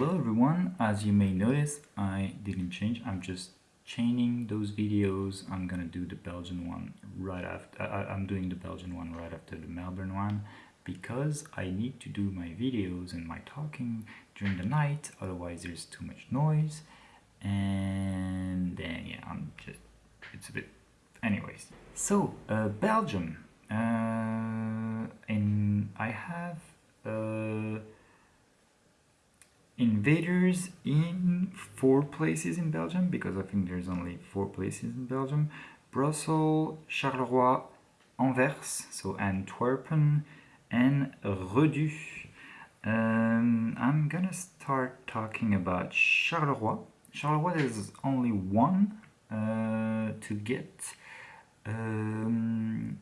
Hello everyone. As you may notice, I didn't change. I'm just chaining those videos. I'm gonna do the Belgian one right after. I, I'm doing the Belgian one right after the Melbourne one because I need to do my videos and my talking during the night. Otherwise, there's too much noise. And then yeah, I'm just. It's a bit. Anyways, so uh, Belgium. Uh, and I have. Uh, invaders in four places in Belgium because I think there's only four places in Belgium Brussels, Charleroi, Anvers, so Antwerpen, and Redu. Um, I'm gonna start talking about Charleroi. Charleroi there's only one uh, to get um,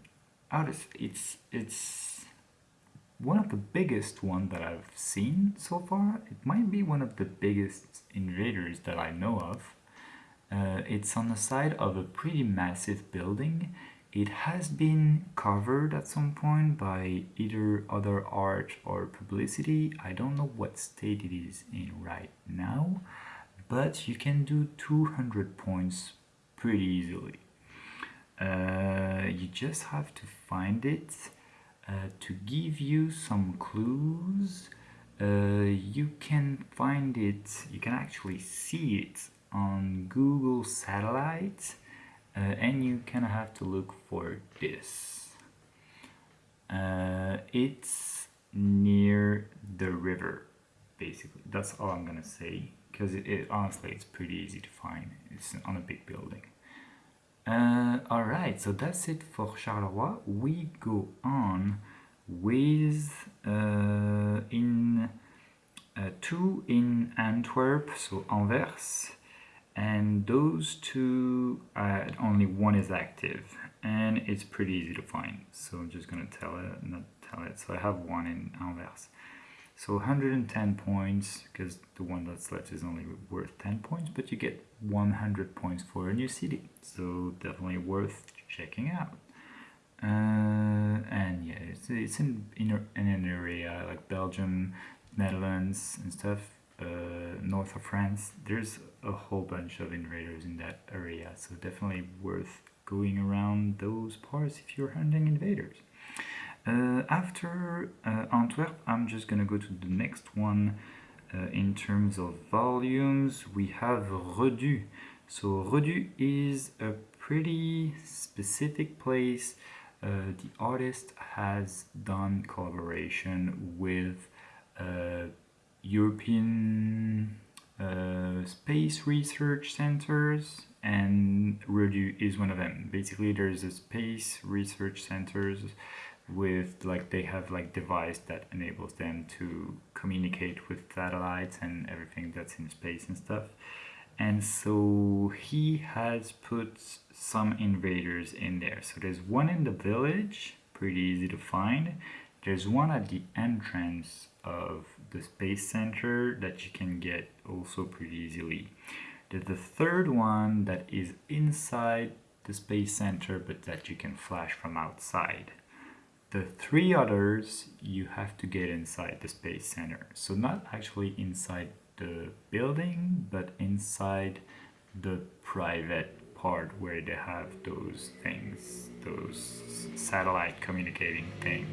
out of it's it's one of the biggest one that I've seen so far. It might be one of the biggest invaders that I know of. Uh, it's on the side of a pretty massive building. It has been covered at some point by either other art or publicity. I don't know what state it is in right now, but you can do 200 points pretty easily. Uh, you just have to find it to give you some clues uh, you can find it you can actually see it on Google Satellite uh, and you kind of have to look for this. Uh, it's near the river basically. That's all I'm gonna say because it, it, honestly it's pretty easy to find. It's on a big building uh, Alright, so that's it for Charleroi. We go on with uh, in uh, two in Antwerp, so Anvers, and those two, uh, only one is active, and it's pretty easy to find. So I'm just gonna tell it, not tell it. So I have one in Anvers. So 110 points, because the one that's left is only worth 10 points, but you get 100 points for a new city. So definitely worth checking out. Uh, and yeah, it's, it's in, in, in an area like Belgium, Netherlands and stuff, uh, north of France. There's a whole bunch of invaders in that area, so definitely worth going around those parts if you're hunting invaders. Uh, after uh, Antwerp, I'm just gonna go to the next one uh, in terms of volumes. We have Redu. So Redu is a pretty specific place. Uh, the artist has done collaboration with uh, European uh, space research centers and Redu is one of them. Basically, there's a space research centers with like they have like device that enables them to communicate with satellites and everything that's in space and stuff. And so he has put some invaders in there. So there's one in the village pretty easy to find. There's one at the entrance of the space center that you can get also pretty easily. There's the third one that is inside the space center but that you can flash from outside the three others you have to get inside the Space Center. So not actually inside the building, but inside the private part where they have those things, those satellite communicating thing.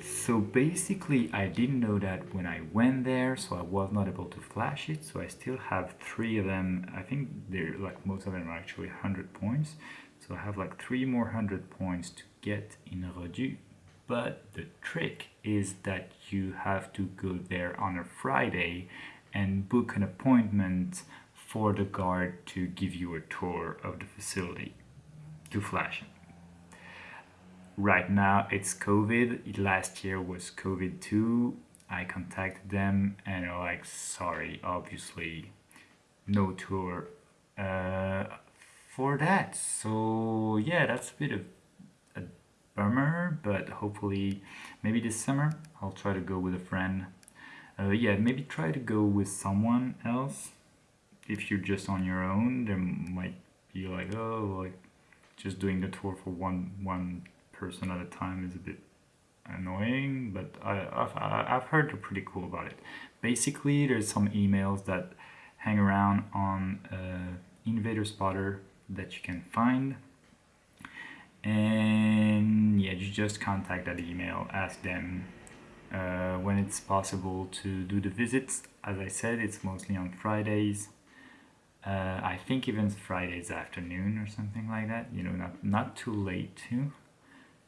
So basically I didn't know that when I went there, so I was not able to flash it. So I still have three of them. I think they're like most of them are actually 100 points. So I have like three more 100 points to get in a Redu. But the trick is that you have to go there on a Friday and book an appointment for the guard to give you a tour of the facility to flash it. Right now it's COVID. Last year was COVID too. I contacted them and they're like, sorry, obviously no tour uh, for that. So yeah, that's a bit of a bummer, but hopefully maybe this summer I'll try to go with a friend. Uh, yeah, maybe try to go with someone else. If you're just on your own, there might be like, oh, like just doing the tour for one one person at a time is a bit annoying, but I, I've, I've heard they're pretty cool about it. Basically, there's some emails that hang around on uh, Invader Spotter that you can find. And yeah, you just contact that email, ask them uh, when it's possible to do the visits. As I said, it's mostly on Fridays. Uh, I think even Fridays afternoon or something like that, you know, not, not too late too.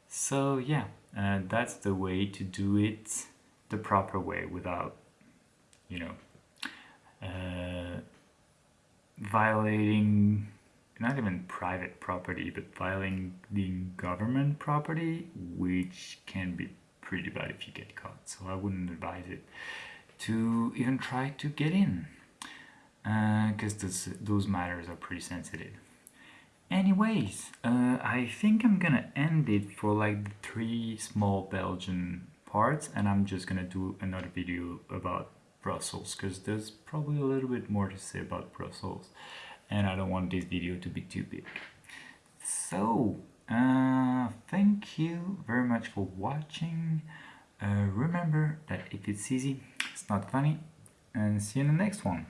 So yeah, uh, that's the way to do it the proper way without, you know, uh, violating not even private property, but violating government property, which can be pretty bad if you get caught. So I wouldn't advise it to even try to get in, because uh, those matters are pretty sensitive. Anyways, uh, I think I'm gonna end it for like the three small Belgian parts, and I'm just gonna do another video about Brussels, because there's probably a little bit more to say about Brussels and I don't want this video to be too big. So, uh, thank you very much for watching. Uh, remember that if it's easy, it's not funny. And see you in the next one.